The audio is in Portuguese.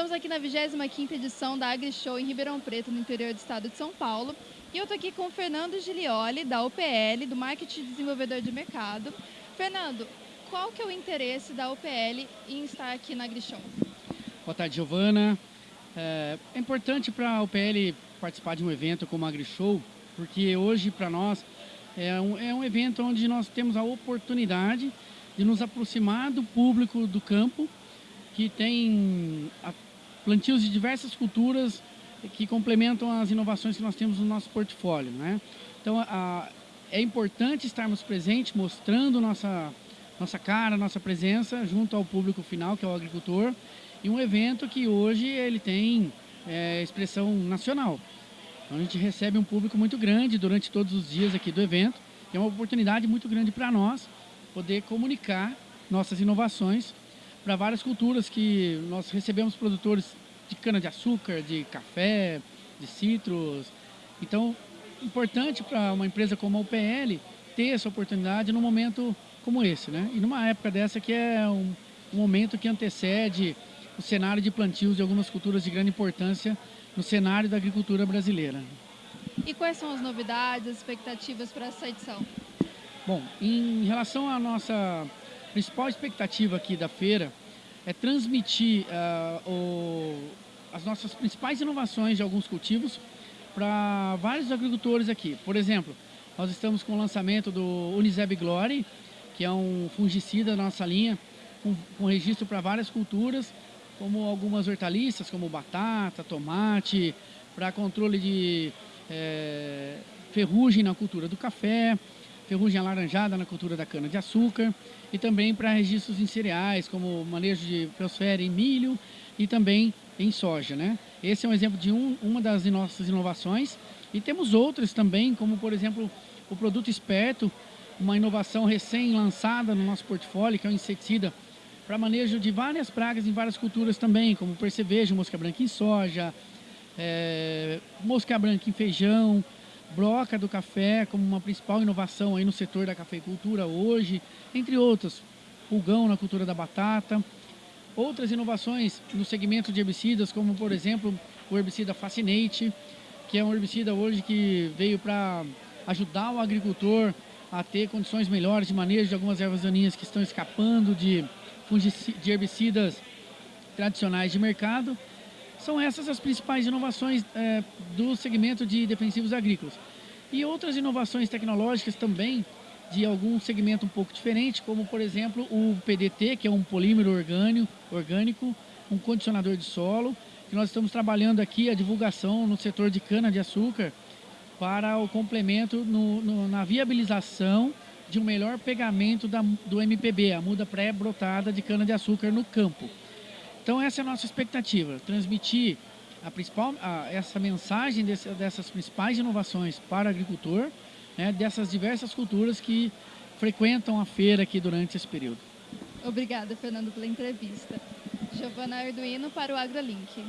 aqui na 25ª edição da AgriShow em Ribeirão Preto, no interior do estado de São Paulo. E eu estou aqui com o Fernando Gilioli, da UPL, do Marketing Desenvolvedor de Mercado. Fernando, qual que é o interesse da UPL em estar aqui na AgriShow? Boa tarde, Giovana. É, é importante para a UPL participar de um evento como a AgriShow, porque hoje, para nós, é um, é um evento onde nós temos a oportunidade de nos aproximar do público do campo, que tem plantios de diversas culturas que complementam as inovações que nós temos no nosso portfólio. Né? Então, a, é importante estarmos presentes, mostrando nossa, nossa cara, nossa presença junto ao público final, que é o agricultor, e um evento que hoje ele tem é, expressão nacional. Então, a gente recebe um público muito grande durante todos os dias aqui do evento, é uma oportunidade muito grande para nós poder comunicar nossas inovações para várias culturas que nós recebemos produtores de cana-de-açúcar, de café, de citros. Então, importante para uma empresa como a UPL ter essa oportunidade num momento como esse, né? E numa época dessa que é um, um momento que antecede o cenário de plantios de algumas culturas de grande importância no cenário da agricultura brasileira. E quais são as novidades, as expectativas para essa edição? Bom, em relação à nossa principal expectativa aqui da feira, é transmitir uh, o, as nossas principais inovações de alguns cultivos para vários agricultores aqui. Por exemplo, nós estamos com o lançamento do Uniseb Glory, que é um fungicida da nossa linha, com, com registro para várias culturas, como algumas hortaliças, como batata, tomate, para controle de é, ferrugem na cultura do café, ferrugem alaranjada na cultura da cana-de-açúcar e também para registros em cereais, como manejo de biosfera em milho e também em soja. Né? Esse é um exemplo de um, uma das nossas inovações e temos outras também, como por exemplo o produto esperto, uma inovação recém-lançada no nosso portfólio, que é um inseticida para manejo de várias pragas em várias culturas também, como percevejo, mosca branca em soja, é, mosca branca em feijão, broca do café como uma principal inovação aí no setor da cafeicultura hoje, entre outras, pulgão na cultura da batata. Outras inovações no segmento de herbicidas, como por exemplo o herbicida Fascinate, que é um herbicida hoje que veio para ajudar o agricultor a ter condições melhores de manejo de algumas ervas daninhas que estão escapando de, de herbicidas tradicionais de mercado são essas as principais inovações é, do segmento de defensivos agrícolas. E outras inovações tecnológicas também de algum segmento um pouco diferente, como por exemplo o PDT, que é um polímero orgânico, orgânico um condicionador de solo, que nós estamos trabalhando aqui a divulgação no setor de cana-de-açúcar para o complemento no, no, na viabilização de um melhor pegamento da, do MPB, a muda pré-brotada de cana-de-açúcar no campo. Então essa é a nossa expectativa, transmitir a principal, a, essa mensagem desse, dessas principais inovações para o agricultor, né, dessas diversas culturas que frequentam a feira aqui durante esse período. Obrigada, Fernando, pela entrevista. Giovana Arduino para o AgroLink.